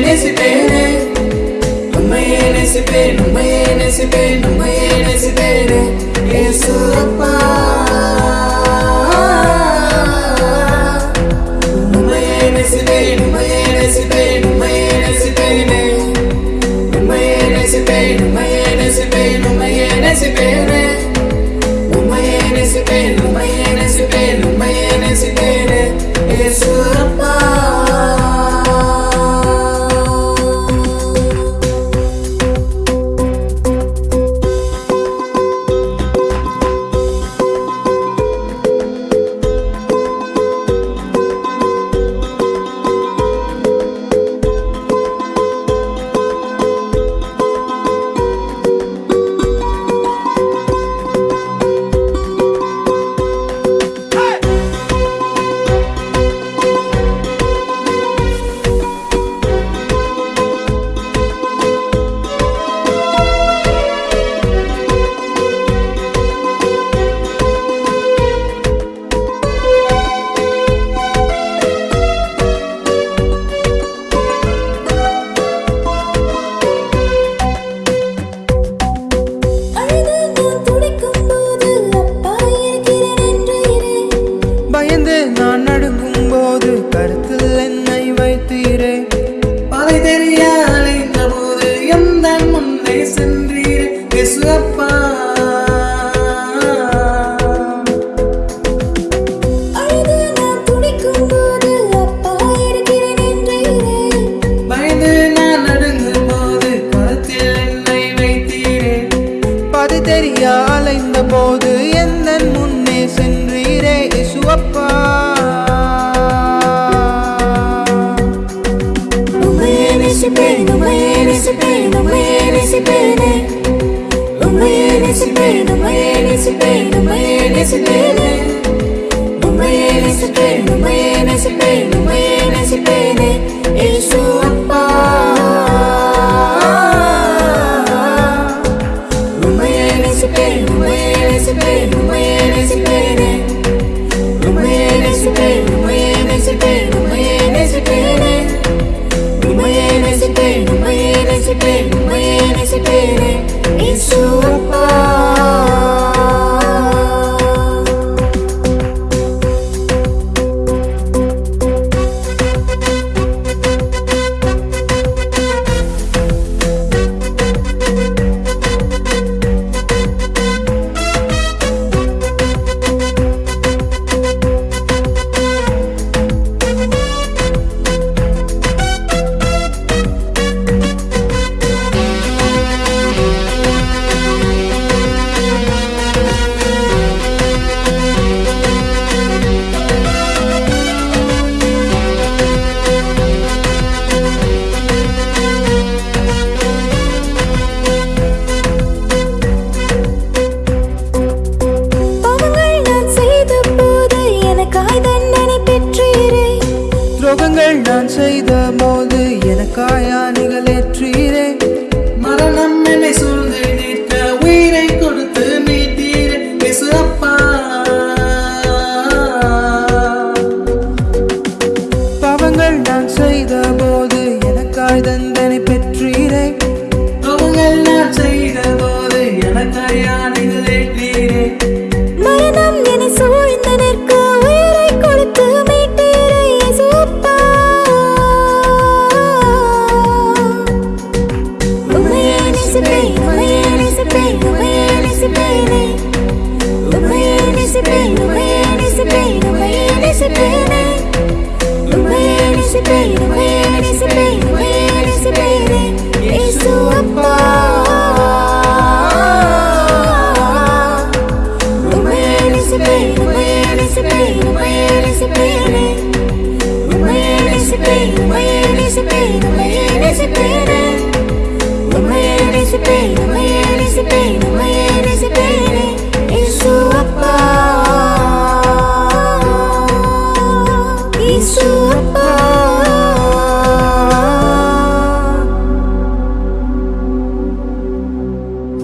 நேசிப்பேனே உண்மையே நேசிப்பேன் உண்மையே நேசிப்பேன் உண்மையே நேசிப்பேனே ஏசு அப்பா தெரிய அலைந்த போது எந்த முன்னே சென்றீரே இசுவப்பா உண்மையே நேசிப்பேன் உண்மையே நேசிப்பேன் உண்மையே நேசிப்பேன். bene, bene, si bene, bene, துரோகங்கள் நான் செய்த போது எனக்காயானே anticipating We're anticipating, se anticipating It's sua bola We're anticipating, we're anticipating, we're anticipating We're anticipating, we're anticipating